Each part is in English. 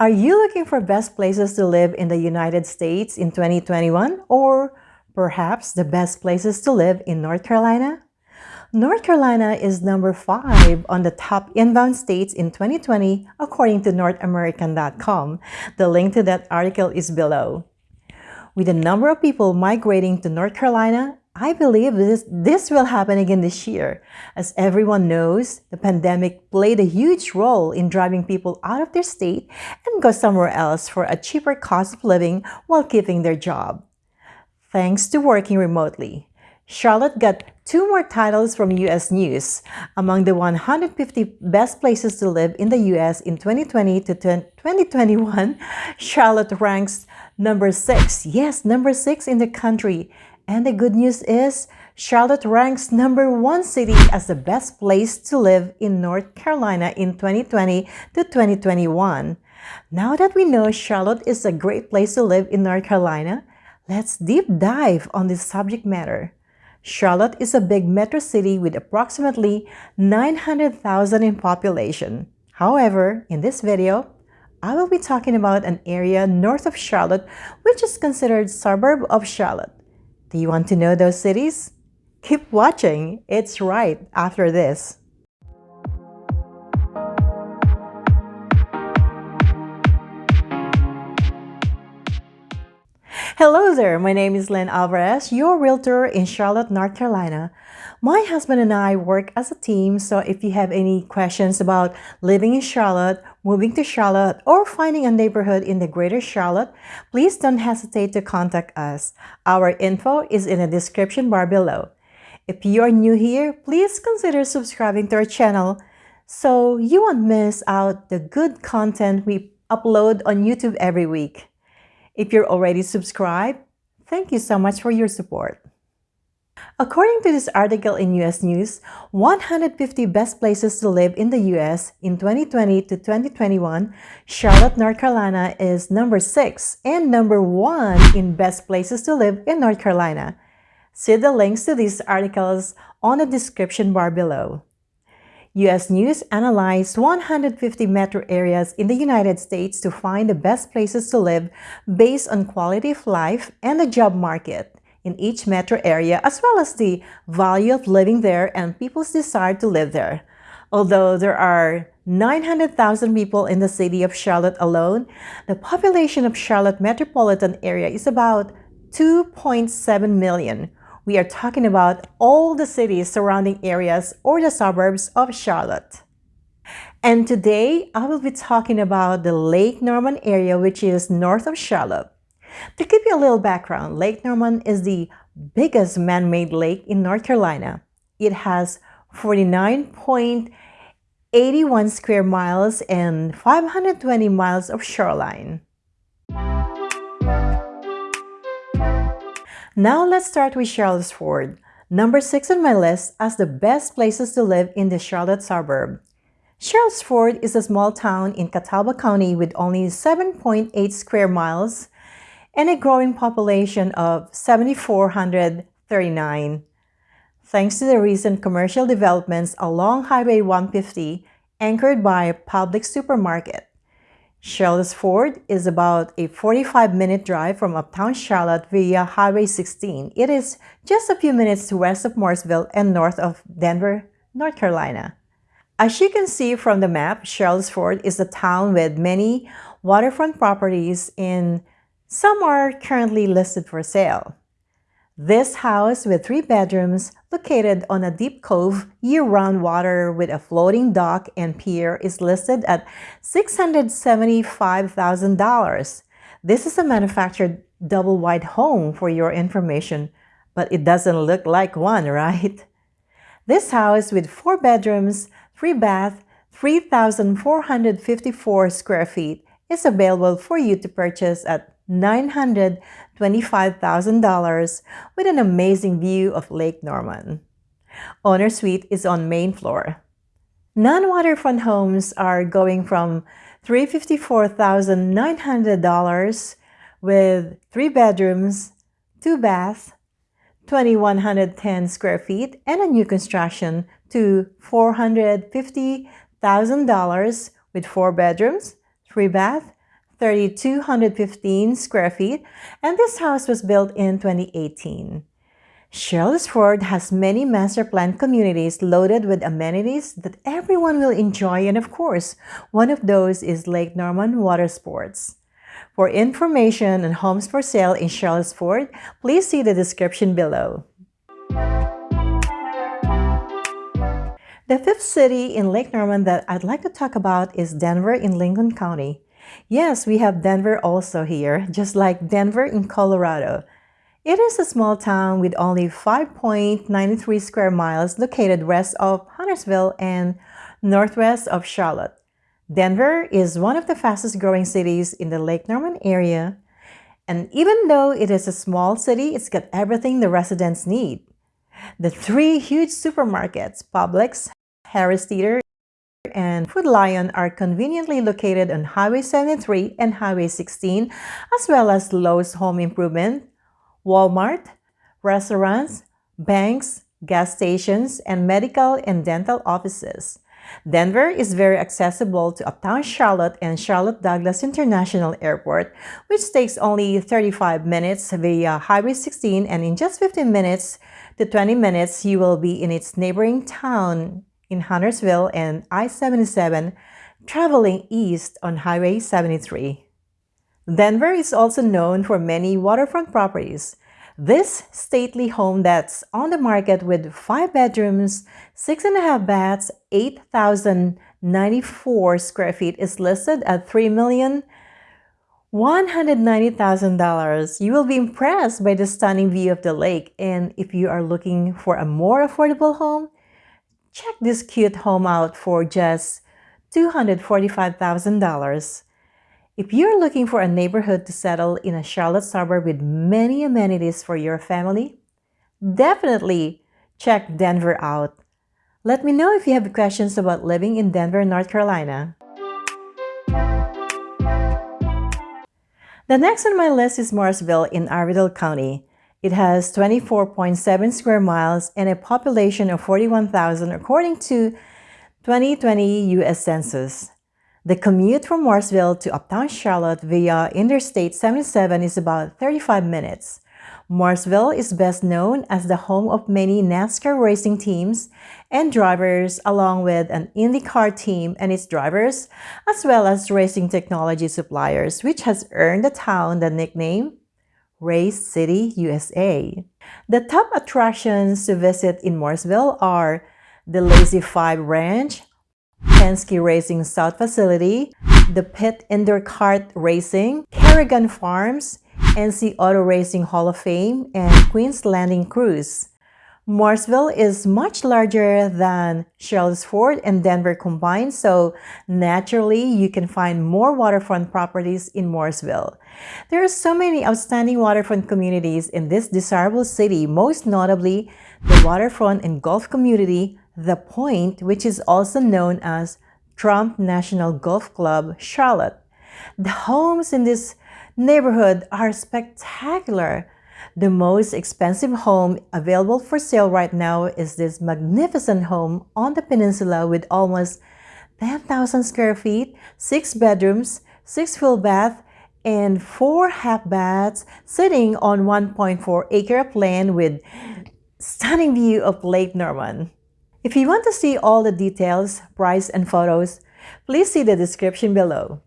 Are you looking for best places to live in the United States in 2021 or perhaps the best places to live in North Carolina? North Carolina is number 5 on the top inbound states in 2020 according to NorthAmerican.com. The link to that article is below. With the number of people migrating to North Carolina I believe this, this will happen again this year. As everyone knows, the pandemic played a huge role in driving people out of their state and go somewhere else for a cheaper cost of living while keeping their job. Thanks to working remotely, Charlotte got two more titles from U.S. News. Among the 150 best places to live in the U.S. in 2020 to 2021, Charlotte ranks number six. Yes, number six in the country and the good news is, Charlotte ranks number one city as the best place to live in North Carolina in 2020 to 2021. Now that we know Charlotte is a great place to live in North Carolina, let's deep dive on this subject matter. Charlotte is a big metro city with approximately 900,000 in population. However, in this video, I will be talking about an area north of Charlotte which is considered suburb of Charlotte. Do you want to know those cities? Keep watching, it's right after this. Hello there, my name is Lynn Alvarez, your realtor in Charlotte, North Carolina. My husband and I work as a team, so if you have any questions about living in Charlotte, moving to Charlotte, or finding a neighborhood in the greater Charlotte, please don't hesitate to contact us. Our info is in the description bar below. If you are new here, please consider subscribing to our channel so you won't miss out the good content we upload on YouTube every week. If you're already subscribed, thank you so much for your support. According to this article in US News, 150 best places to live in the US in 2020 to 2021, Charlotte, North Carolina is number 6 and number 1 in best places to live in North Carolina. See the links to these articles on the description bar below. U.S. News analyzed 150 metro areas in the United States to find the best places to live based on quality of life and the job market in each metro area, as well as the value of living there and people's desire to live there. Although there are 900,000 people in the city of Charlotte alone, the population of Charlotte metropolitan area is about 2.7 million, we are talking about all the cities surrounding areas or the suburbs of Charlotte. And today, I will be talking about the Lake Norman area, which is north of Charlotte. To give you a little background, Lake Norman is the biggest man-made lake in North Carolina. It has 49.81 square miles and 520 miles of shoreline. Now let's start with Sherrills Ford, number 6 on my list as the best places to live in the Charlotte suburb. Sherrills Ford is a small town in Catawba County with only 7.8 square miles and a growing population of 7,439. Thanks to the recent commercial developments along Highway 150 anchored by a public supermarket, Sherrills Ford is about a 45-minute drive from uptown Charlotte via Highway 16. It is just a few minutes to west of Mooresville and north of Denver, North Carolina. As you can see from the map, Sherrills Ford is a town with many waterfront properties and some are currently listed for sale. This house with three bedrooms located on a deep cove year-round water with a floating dock and pier is listed at $675,000. This is a manufactured double-wide home for your information, but it doesn't look like one, right? This house with four bedrooms, three bath, 3,454 square feet is available for you to purchase at $925,000 with an amazing view of Lake Norman. Owner Suite is on main floor. Non-waterfront homes are going from $354,900 with three bedrooms, two baths, 2,110 square feet, and a new construction to $450,000 with four bedrooms, three baths, 3,215 square feet, and this house was built in 2018. Sherrills Ford has many master plan communities loaded with amenities that everyone will enjoy and of course, one of those is Lake Norman Water Sports. For information on homes for sale in Sherrills Ford, please see the description below. The fifth city in Lake Norman that I'd like to talk about is Denver in Lincoln County. Yes, we have Denver also here, just like Denver in Colorado. It is a small town with only 5.93 square miles located west of Huntersville and northwest of Charlotte. Denver is one of the fastest growing cities in the Lake Norman area. And even though it is a small city, it's got everything the residents need. The three huge supermarkets, Publix, Harris And Food Lion are conveniently located on Highway 73 and Highway 16, as well as Lowe's Home Improvement, Walmart, restaurants, banks, gas stations, and medical and dental offices. Denver is very accessible to uptown Charlotte and Charlotte Douglas International Airport, which takes only 35 minutes via Highway 16 and in just 15 minutes to 20 minutes you will be in its neighboring town in Huntersville and I-77 traveling east on Highway 73. Denver is also known for many waterfront properties, this stately home that's on the market with 5 bedrooms, 6.5 baths, 8,094 square feet is listed at $3,190,000. You will be impressed by the stunning view of the lake and if you are looking for a more affordable home, check this cute home out for just $245,000. If you're looking for a neighborhood to settle in a Charlotte suburb with many amenities for your family, definitely check Denver out. Let me know if you have questions about living in Denver, North Carolina. The next on my list is Mooresville in Iredell County. It has 24.7 square miles and a population of 41,000 according to 2020 U.S. Census. The commute from Mooresville to uptown Charlotte via Interstate 77 is about 35 minutes. Mooresville is best known as the home of many NASCAR racing teams and drivers along with an IndyCar team and its drivers, as well as racing technology suppliers, which has earned the town the nickname Race City, USA. The top attractions to visit in Mooresville are the Lazy Five Ranch, Penske Racing South Facility, the Pit Indoor Kart Racing, Carrigan Farms, NC Auto Racing Hall of Fame, and Queen's Landing Cruise. Mooresville is much larger than Sherrills Ford and Denver combined, so naturally you can find more waterfront properties in Mooresville. There are so many outstanding waterfront communities in this desirable city, most notably the waterfront and golf community the Point, which is also known as Trump National Golf Club, Charlotte. The homes in this neighborhood are spectacular. The most expensive home available for sale right now is this magnificent home on the peninsula with almost 10,000 square feet, 6 bedrooms, 6 full bath, and 4 half baths sitting on 1.4 acre of land with stunning view of Lake Norman. If you want to see all the details, price, and photos, please see the description below.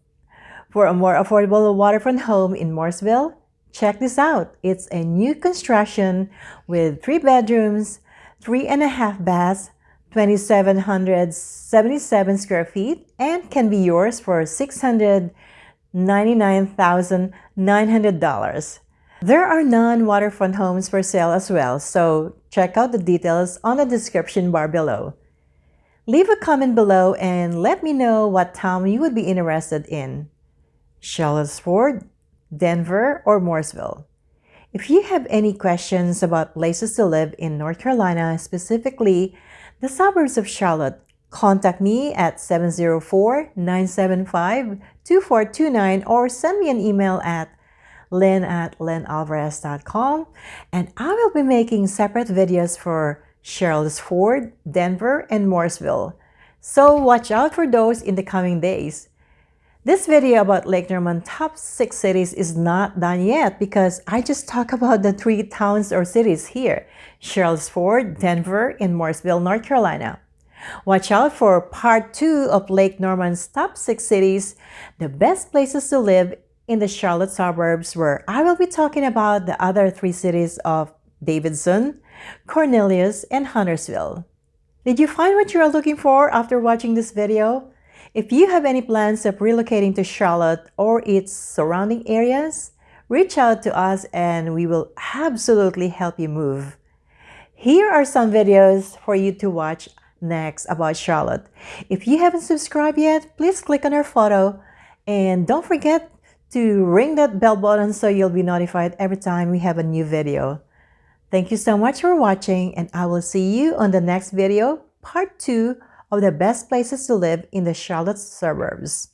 For a more affordable waterfront home in Mooresville, check this out. It's a new construction with three bedrooms, three and a half baths, 2,777 square feet, and can be yours for $699,900. There are non-waterfront homes for sale as well, so check out the details on the description bar below. Leave a comment below and let me know what town you would be interested in. Sherrills Ford, Denver, or Mooresville. If you have any questions about places to live in North Carolina, specifically the suburbs of Charlotte, contact me at 704-975-2429 or send me an email at lynn at lynnalvarez.com. And I will be making separate videos for Sherrills Ford, Denver, and Mooresville. So watch out for those in the coming days. This video about Lake Norman top 6 cities is not done yet because I just talk about the three towns or cities here, Sherrills Ford, Denver, and Mooresville, North Carolina. Watch out for part 2 of Lake Norman's top 6 cities, the best places to live in the Charlotte suburbs where I will be talking about the other three cities of Davidson, Cornelius, and Huntersville. Did you find what you are looking for after watching this video? If you have any plans of relocating to Charlotte or its surrounding areas, reach out to us and we will absolutely help you move. Here are some videos for you to watch next about Charlotte. If you haven't subscribed yet, please click on our photo and don't forget to ring that bell button so you'll be notified every time we have a new video. Thank you so much for watching and I will see you on the next video, part 2 of the best places to live in the Charlotte suburbs.